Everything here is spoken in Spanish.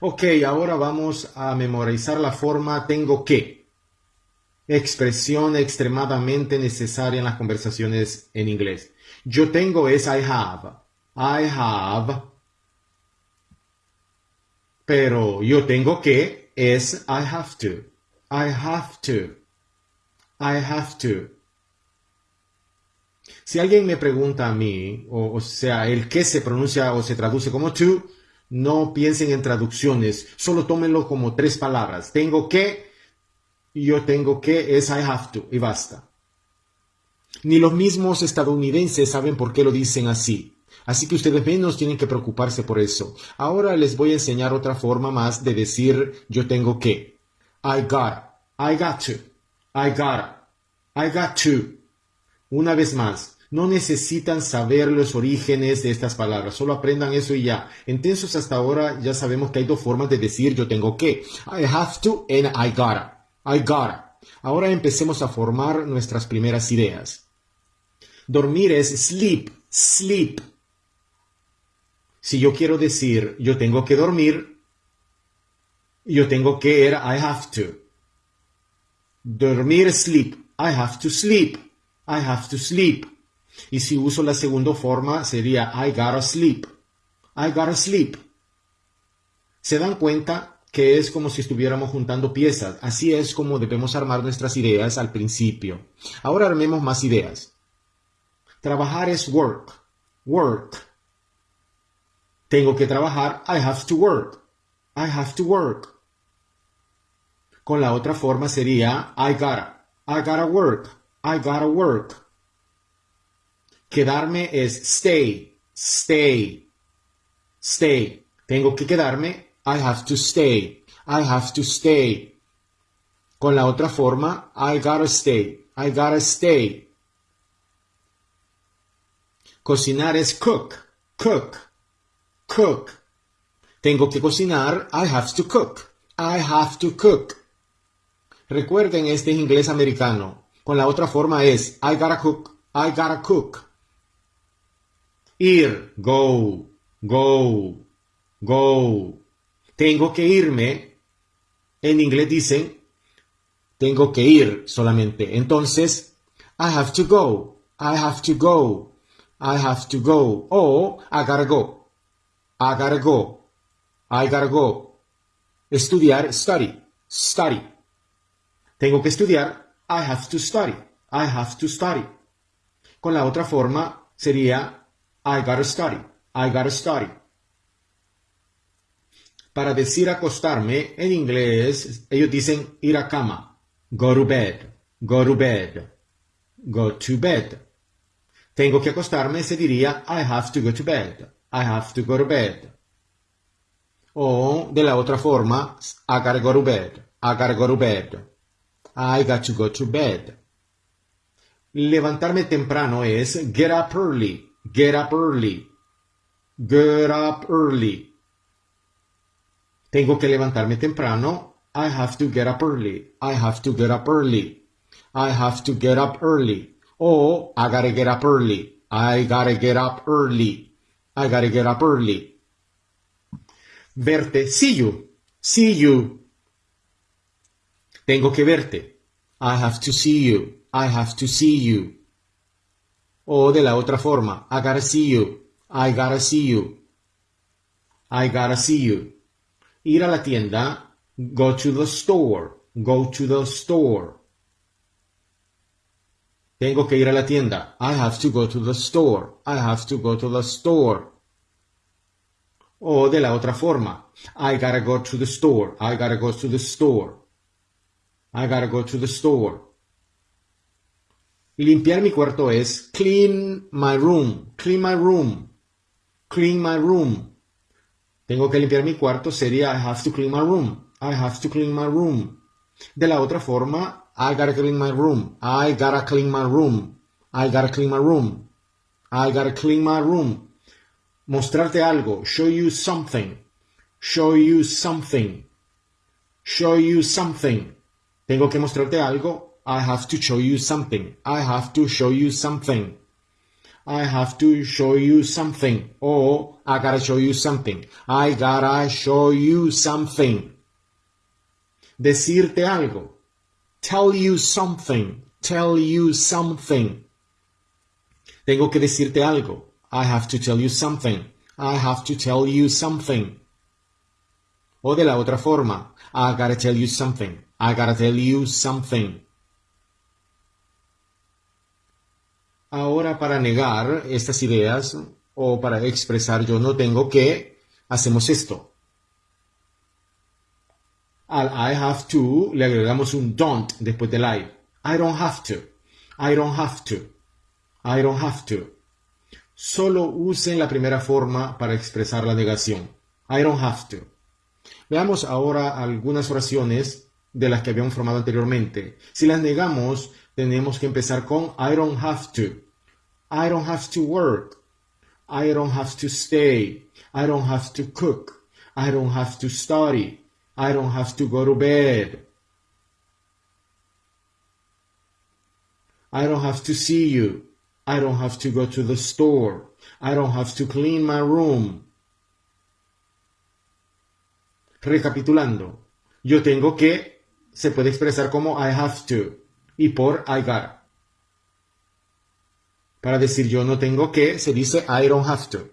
Ok, ahora vamos a memorizar la forma tengo que. Expresión extremadamente necesaria en las conversaciones en inglés. Yo tengo es I have. I have. Pero yo tengo que es I have to. I have to. I have to. Si alguien me pregunta a mí, o, sea, el que se pronuncia o se traduce como to, no piensen en traducciones, solo tómenlo como tres palabras. Tengo que, yo tengo que es I have to, y basta. Ni los mismos estadounidenses saben por qué lo dicen así. Así que ustedes menos tienen que preocuparse por eso. Ahora les voy a enseñar otra forma más de decir yo tengo que. I got, I got to, I got, I got to. Una vez más, no necesitan saber los orígenes de estas palabras, solo aprendan eso y ya. Entonces hasta ahora ya sabemos que hay dos formas de decir yo tengo que. I have to and I gotta. I gotta. Ahora empecemos a formar nuestras primeras ideas. Dormir es sleep, sleep. Si yo quiero decir yo tengo que dormir, yo tengo que era I have to. Dormir, sleep. I have to sleep. I have to sleep. Y si uso la segunda forma sería I gotta sleep. I gotta sleep. ¿Se dan cuenta que es como si estuviéramos juntando piezas? Así es como debemos armar nuestras ideas al principio. Ahora armemos más ideas. Trabajar es work. Work. Tengo que trabajar. I have to work. I have to work. Con la otra forma sería I gotta. I gotta work. I gotta work. Quedarme es stay. Stay. Stay. Tengo que quedarme. I have to stay. I have to stay. Con la otra forma, I gotta stay. I gotta stay. Cocinar es cook. Cook. Cook. Tengo que cocinar. I have to cook. I have to cook. Recuerden, este es inglés americano. Con la otra forma es I gotta cook. I gotta cook. Ir. Go. Go. Go. Tengo que irme. En inglés dicen tengo que ir solamente. Entonces, I have to go. I have to go. I have to go. O I gotta go. I gotta go. I gotta go. Estudiar, study. Study. Tengo que estudiar. I have to study. I have to study. Con la otra forma sería I gotta study. I gotta study. Para decir acostarme, en inglés, ellos dicen ir a cama. Go to bed. Go to bed. Go to bed. Tengo que acostarme se diría I have to go to bed. I have to go to bed. O de la otra forma, I gotta go to bed. I gotta go to bed. I got to go to bed. Levantarme temprano es get up early. Get up early. Get up early. Tengo que levantarme temprano. I have to get up early. I have to get up early. I have to get up early. Oh, I gotta get up early. I gotta get up early. I gotta get up early. Verte, see you. See you. Tengo que verte. I have to see you. I have to see you. O de la otra forma, I gotta see you. I gotta see you. I gotta see you. Ir a la tienda, go to the store. Go to the store. Tengo que ir a la tienda. I have to go to the store. I have to go to the store. O de la otra forma. I gotta go to the store. I gotta go to the store. I gotta go to the store. Limpiar mi cuarto es clean my room. Clean my room. Clean my room. Tengo que limpiar mi cuarto sería I have to clean my room. I have to clean my room. De la otra forma, I gotta clean my room. I gotta clean my room. I gotta clean my room. I gotta clean my room. Mostrarte algo. Show you something. Show you something. Show you something. Tengo que mostrarte algo. I have to show you something. I have to show you something. I have to show you something. O I gotta show you something. I gotta show you something. Decirte algo. Tell you something. Tell you something. Tengo que decirte algo. I have to tell you something. I have to tell you something. O de la otra forma. I gotta tell you something. I gotta tell you something. Ahora para negar estas ideas o para expresar yo no tengo que, hacemos esto. Al I have to le agregamos un don't después del I. I don't have to. I don't have to. I don't have to. Solo usen la primera forma para expresar la negación. I don't have to. Veamos ahora algunas oraciones de las que habíamos formado anteriormente. Si las negamos, tenemos que empezar con I don't have to. I don't have to work. I don't have to stay. I don't have to cook. I don't have to study. I don't have to go to bed. I don't have to see you. I don't have to go to the store. I don't have to clean my room. Recapitulando, yo tengo que se puede expresar como I have to y por I got. Para decir yo no tengo que, se dice I don't have to.